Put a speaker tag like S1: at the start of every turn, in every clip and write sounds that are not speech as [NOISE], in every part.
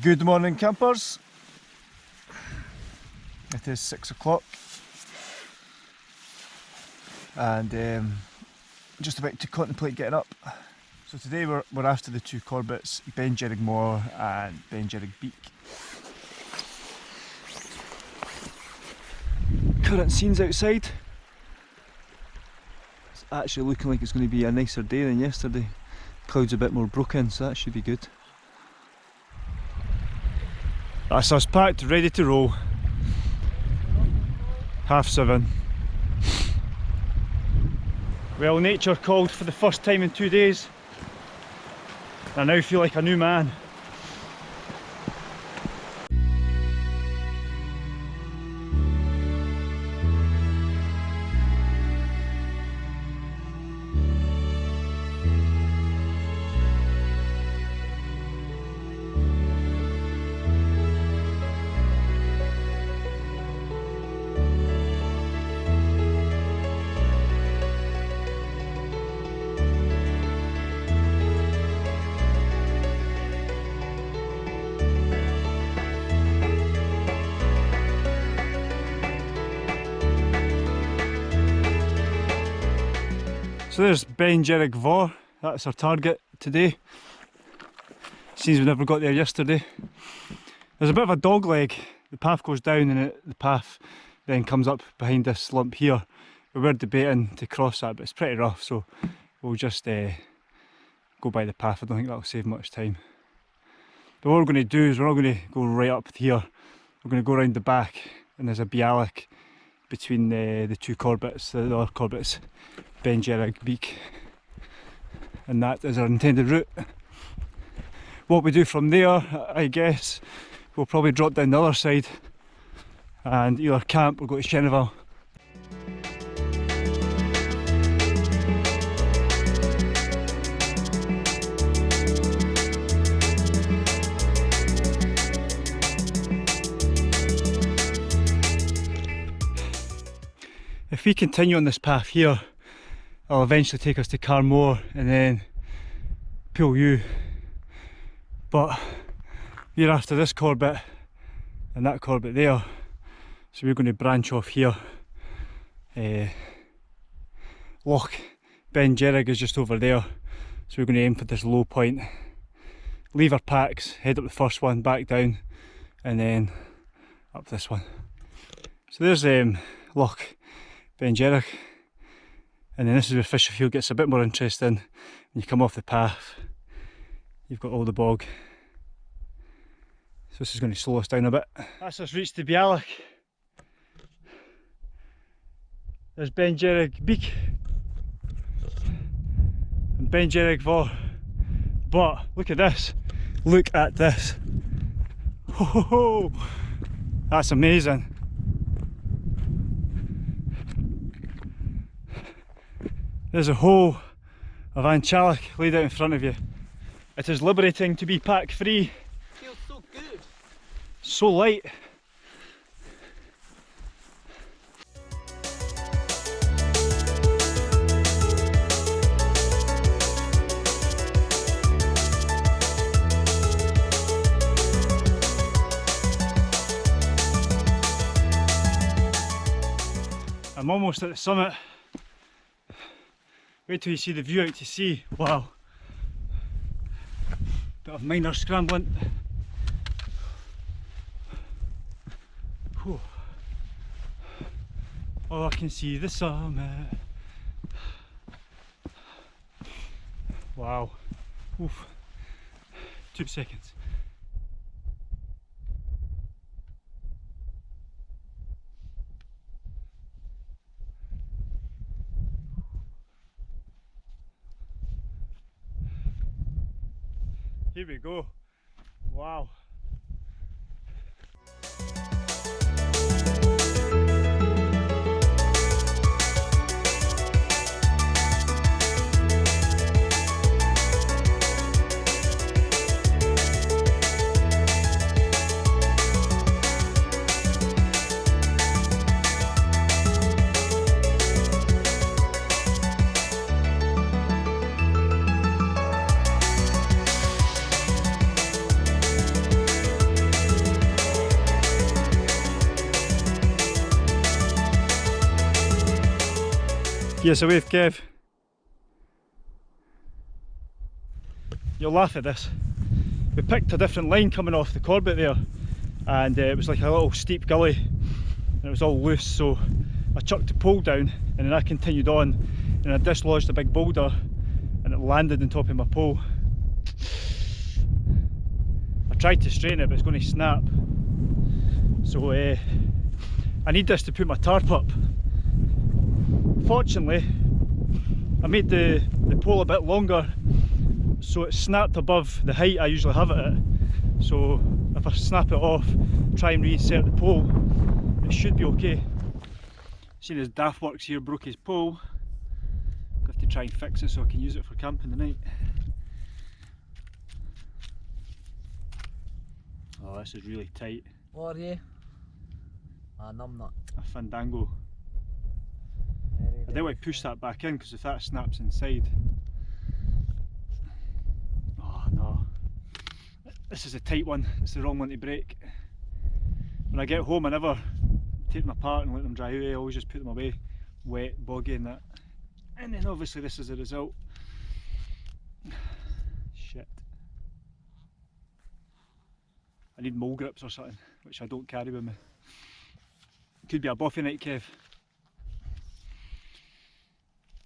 S1: Good morning campers. It is six o'clock and um, just about to contemplate getting up. So today we're, we're after the two Corbetts, Ben Moor and Ben Beak. Current scenes outside. It's actually looking like it's going to be a nicer day than yesterday. Clouds a bit more broken so that should be good. That's us packed, ready to roll. Half seven. Well, nature called for the first time in two days. I now feel like a new man. So there's Beinn Dearg Mòr, that's our target today. Seems we never got there yesterday. There's a bit of a dog leg, the path goes down and it, the path then comes up behind this lump here. We were debating to cross that but it's pretty rough so we'll just uh, go by the path, I don't think that'll save much time. But what we're going to do is we're not going to go right up here, we're going to go around the back and there's a bealach between the, the two Corbetts, the other Corbetts Ben Beak and that is our intended route. What we do from there I guess we'll probably drop down the other side and either camp or go to Shenavall. If we continue on this path here it'll eventually take us to Carnmore and then Poolewe but we're after this Corbett and that Corbett there so we're going to branch off here. Uh, Loch Beinn Dearg is just over there so we're going to aim for this low point. Leave our packs, head up the first one, back down and then up this one. So there's um, Loch Beinn Dearg and then this is where Fisherfield gets a bit more interesting when you come off the path. You've got all the bog. So this is going to slow us down a bit. That's us reached the Bealach. There's Beinn Dearg Bheag. And Beinn Dearg Mòr but look at this. Look at this. Oh, that's amazing There's a hole of An Teallach laid out in front of you. It is liberating to be pack free.
S2: Feels so good.
S1: So light. I'm almost at the summit Wait till you see the view out to sea. Wow. Bit of minor scrambling. Whew. Oh, I can see the summit. Wow. Oof. Two seconds. Here we go. Wow. Yes, a wave, Kev. You'll laugh at this. We picked a different line coming off the Corbett there and uh, it was like a little steep gully and it was all loose so I chucked the pole down and then I continued on and I dislodged a big boulder and it landed on top of my pole. I tried to straighten it but it's going to snap so uh, I need this to put my tarp up. Fortunately I made the, the pole a bit longer so it snapped above the height I usually have it at. So if I snap it off try and reinsert the pole it should be okay. Seen as Daftworks here broke his pole I have to try and fix it so I can use it for camping tonight. Oh this is really tight.
S2: What are you? Ah, a numbnut.
S1: a fandango I want to push that back in because if that snaps inside oh no This is a tight one, it's the wrong one to break. When I get home I never take them apart and let them dry out, I always just put them away wet, boggy and that. And then obviously this is the result. Shit. I need mole grips or something, which I don't carry with me. Could be a bothy night, Kev.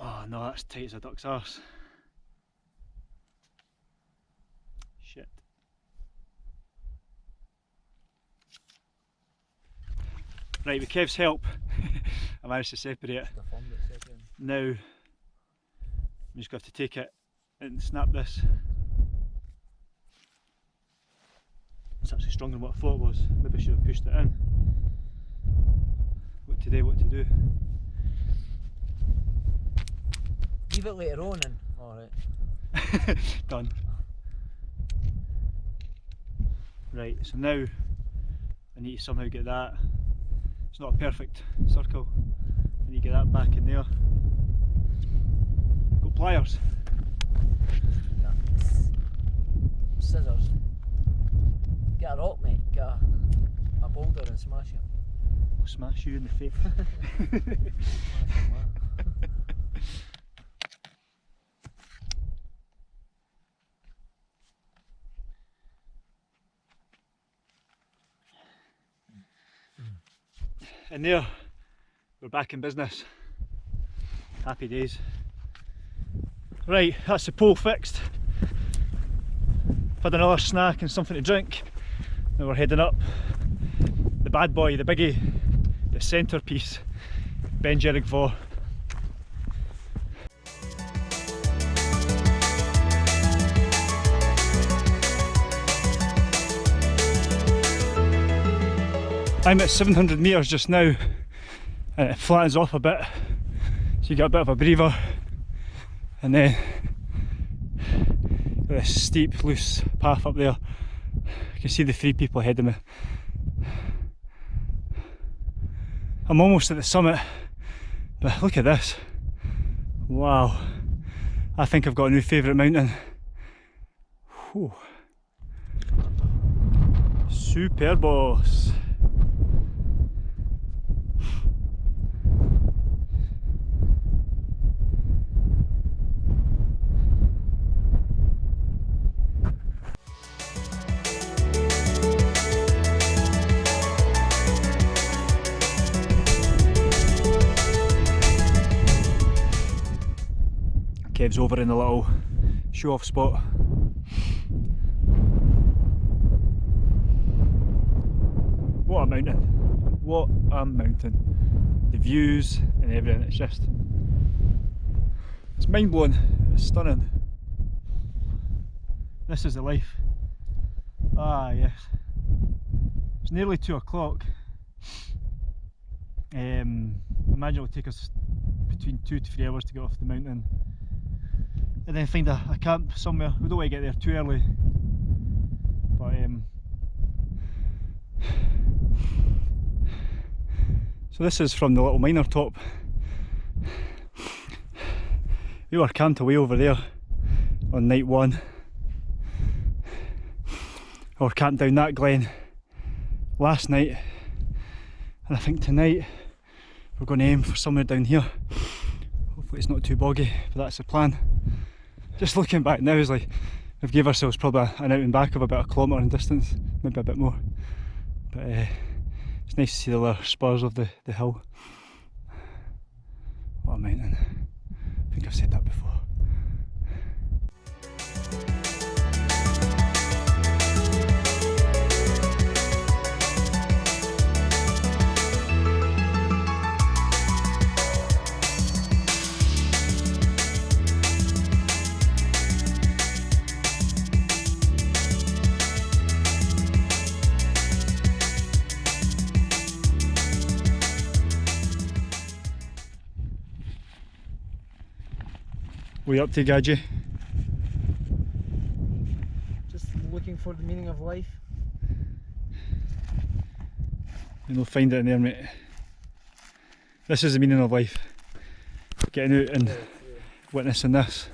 S1: Oh no, that's tight as a duck's arse. Shit. Right, with Kev's help, [LAUGHS] I managed to separate it. Now, I'm just going to have to take it and snap this. It's actually stronger than what I thought it was. Maybe I should have pushed it in. What to do, what to do.
S2: Leave it later on and... Alright. [LAUGHS]
S1: Done. Right, so now I need to somehow get that it's not a perfect circle. I need to get that back in there. Got pliers.
S2: Scissors. Get a rock mate, get a, a boulder and smash it.
S1: I'll smash you in the face. [LAUGHS] [LAUGHS] and there we're back in business. Happy days. Right that's the pole fixed. Had another snack and something to drink. Now we're heading up the bad boy the biggie the centrepiece Beinn Dearg I'm at 700 metres just now. And it flattens off a bit so you get a bit of a breather. And then this steep loose path up there you can see the three people ahead of me. I'm almost at the summit but look at this. Wow. I think I've got a new favourite mountain. Whew. super boss Over in the little show off spot. What a mountain. What a mountain. The views and everything, it's just, it's mind blowing, it's stunning. This is the life. Ah yes. It's nearly two o'clock. Um, imagine it will take us between two to three hours to get off the mountain and then find a, a camp somewhere. We don't want to get there too early, but um, so this is from the little minor top. We were camped away over there on night one. Or camped down that glen last night, and I think tonight we're going to aim for somewhere down here. Hopefully it's not too boggy, but that's the plan. Just looking back now is like we've gave ourselves probably an out and back of about a kilometre in distance, maybe a bit more. But uh, it's nice to see the spurs of the, the hill. What a mountain. I think I've said that before. What are you up to, Gadget?
S2: Just looking for the meaning of life.
S1: And you'll find it in there, mate. This is the meaning of life. Getting out and witnessing this.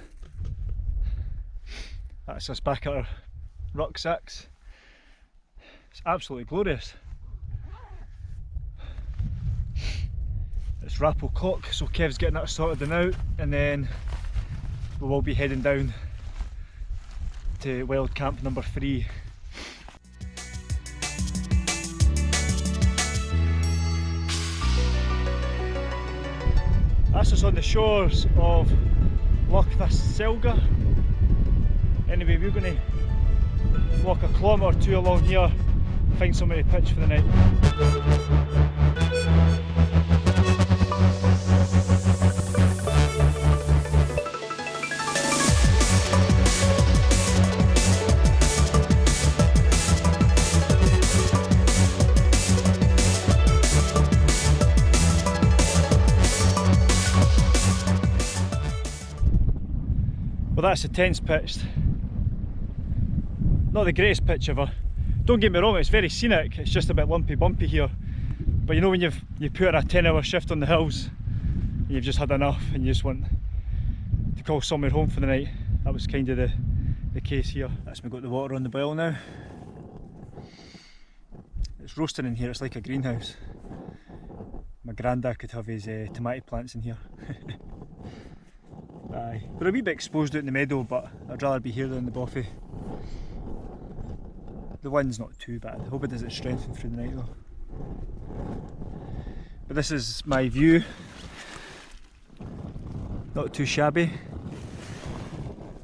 S1: That's us back at our rucksacks. It's absolutely glorious. It's Rappel Cock, so Kev's getting that sorted and out, and then we will be heading down to wild camp number three. That's us on the shores of Loch Sealga. Anyway, we're going to walk a kilometre or two along here, find somewhere to pitch for the night. That's the tents pitched. Not the greatest pitch ever. Don't get me wrong, it's very scenic, it's just a bit lumpy bumpy here. But you know when you've you put in a 10 hour shift on the hills, and you've just had enough and you just want to call somewhere home for the night. That was kind of the, the case here. That's me got the water on the boil now. It's roasting in here, it's like a greenhouse. My granddad could have his uh, tomato plants in here. [LAUGHS] Aye, we're a wee bit exposed out in the meadow, but I'd rather be here than in the bothy. The wind's not too bad. I hope it doesn't strengthen through the night though. But this is my view. Not too shabby.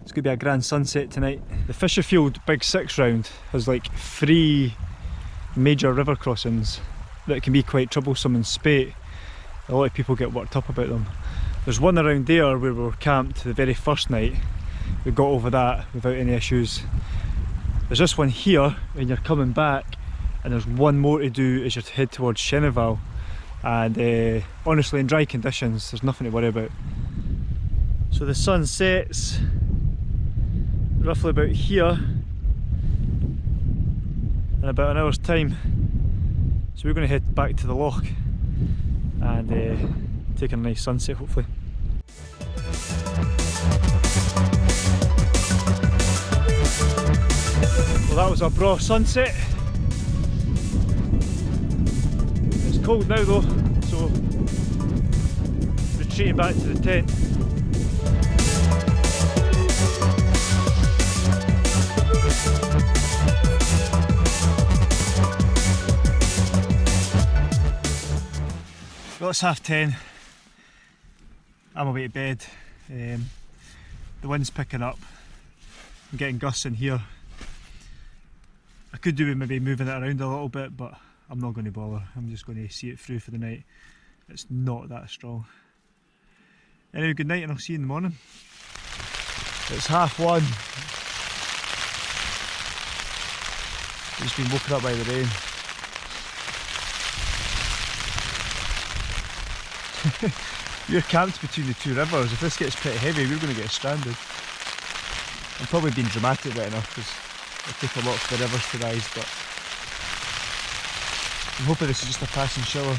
S1: It's going to be a grand sunset tonight. The Fisherfield Big Six round has like three major river crossings that can be quite troublesome in spate. A lot of people get worked up about them. There's one around there where we were camped the very first night. We got over that without any issues. There's this one here when you're coming back and there's one more to do as you head towards Shenavall and uh, honestly in dry conditions there's nothing to worry about. So the sun sets roughly about here in about an hour's time. So we're going to head back to the loch and uh, take a nice sunset hopefully. Well that was a bra sunset. It's cold now though, so retreating back to the tent. Well it's half ten. I'm away to bed. Um, the wind's picking up. I'm getting gusts in here. I could do with maybe moving it around a little bit, but I'm not going to bother. I'm just going to see it through for the night. It's not that strong. Anyway, good night and I'll see you in the morning. It's half one. Just been woken up by the rain. [LAUGHS] You're camped between the two rivers. If this gets pretty heavy, we're going to get stranded. I'm probably being dramatic right enough because it take a lot for the rivers to rise, but I'm hoping this is just a passing shower.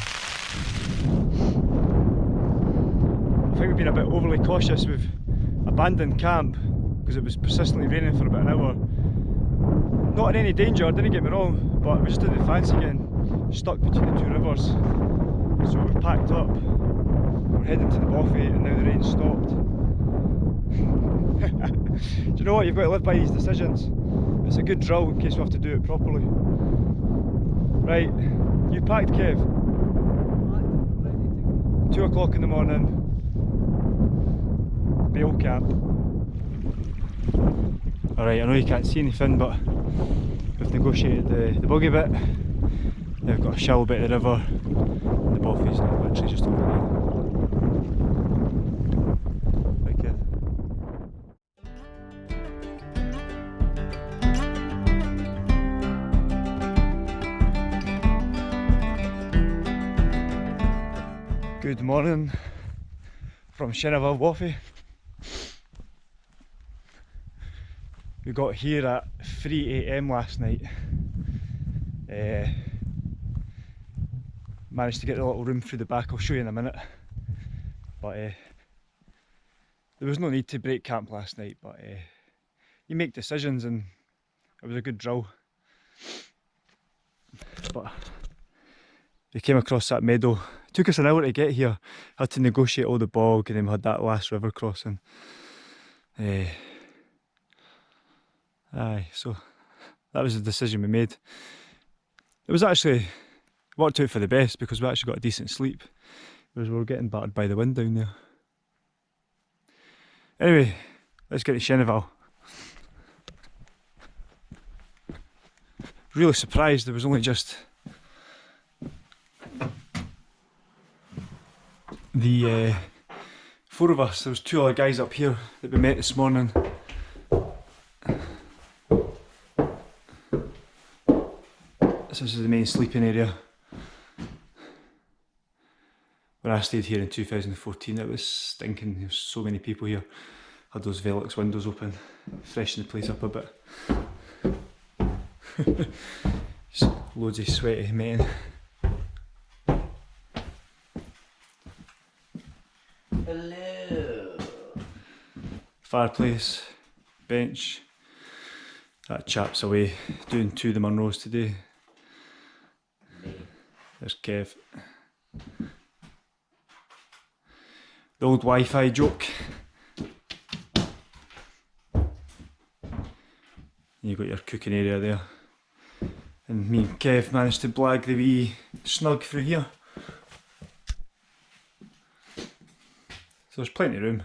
S1: I think we've been a bit overly cautious. We've abandoned camp because it was persistently raining for about an hour. Not in any danger, didn't get me wrong, but we just didn't fancy getting stuck between the two rivers. So we packed up we're heading to the Bothy and now the rain stopped. [LAUGHS] do you know what? You've got to live by these decisions. It's a good drill in case we have to do it properly. Right, you packed Kev? Two o'clock in the morning, Bale camp. Alright, I know you can't see anything, but we've negotiated the, the buggy bit. We've got a shallow bit of the river, the Bothy's now literally just over there. Good morning from Shenavall Bothy. We got here at 3am last night. Uh, managed to get a little room through the back, I'll show you in a minute. But uh, there was no need to break camp last night, but uh, you make decisions and it was a good drill. But we came across that meadow. Took us an hour to get here. Had to negotiate all the bog and then we had that last river crossing. Uh, aye, so that was the decision we made. It was actually worked out for the best because we actually got a decent sleep. Whereas we were getting battered by the wind down there. Anyway, let's get to Shenavall. Really surprised there was only just the uh, four of us. There was two other guys up here that we met this morning. This is the main sleeping area. When I stayed here in 2014 it was stinking, there was so many people here. Had those Velux windows open, freshen the place up a bit. [LAUGHS] Loads of sweaty men. Fireplace, bench. That chap's away doing two of the Munros today. There's Kev. The old Wi-Fi joke. You've got your cooking area there. And me and Kev managed to blag the wee snug through here. So there's plenty of room.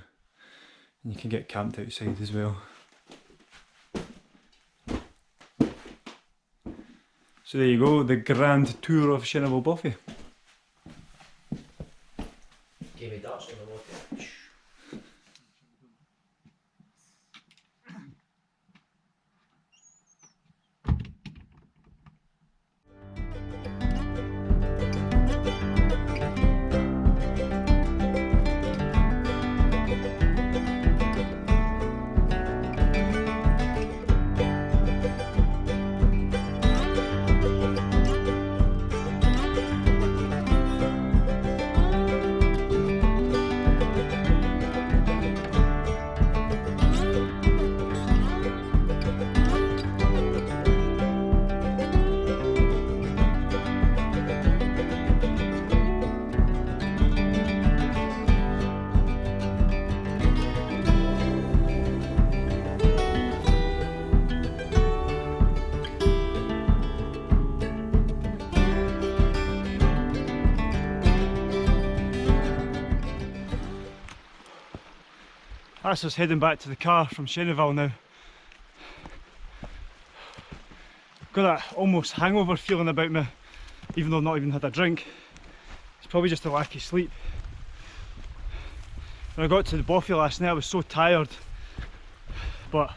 S1: And you can get camped outside as well. So there you go, the grand tour of
S2: Shenavall Bothy.
S1: That's us heading back to the car from Shenavall now. Got that almost hangover feeling about me, even though I've not even had a drink. It's probably just a lack of sleep. When I got to the Bothy last night I was so tired, but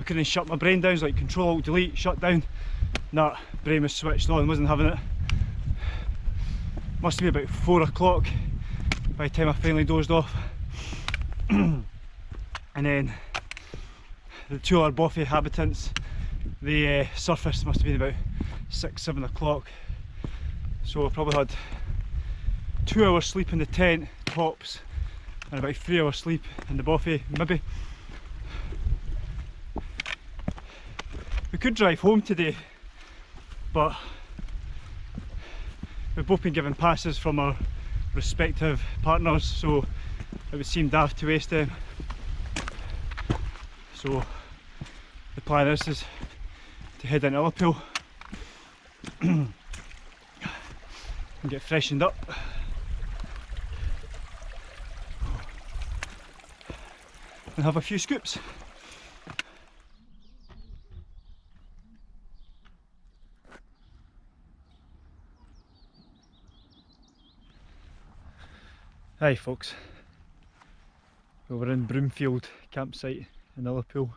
S1: I couldn't shut my brain down, it was like control alt delete, shut down. Nah, brain was switched on, wasn't having it. Must be about four o'clock by the time I finally dozed off. [CLEARS THROAT] and then the two other Bothy inhabitants, the uh, surface must have been about six, seven o'clock. So I probably had two hours sleep in the tent, tops, and about three hours sleep in the Bothy, maybe. We could drive home today, but we've both been given passes from our respective partners, so it would seem daft to waste them. So the plan is, is to head into Ullapool [CLEARS THROAT] and get freshened up. And have a few scoops. Hi folks, we're in Broomfield campsite in Ullapool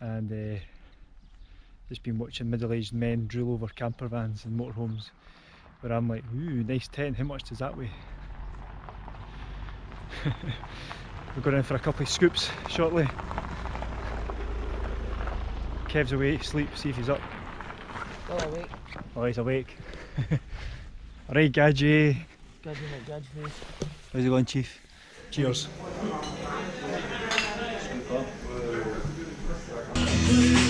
S1: and uh, just been watching middle-aged men drool over camper vans and motorhomes where I'm like, ooh, nice tent, how much does that weigh? [LAUGHS] We're going in for a couple of scoops shortly. Kev's awake, sleep, see if he's up.
S2: Still awake.
S1: Oh, he's awake. [LAUGHS] Alright, Gadget.
S2: Gadget at Gadget face.
S1: How's it going, Chief? Cheers.
S3: Scoop up. Thank you.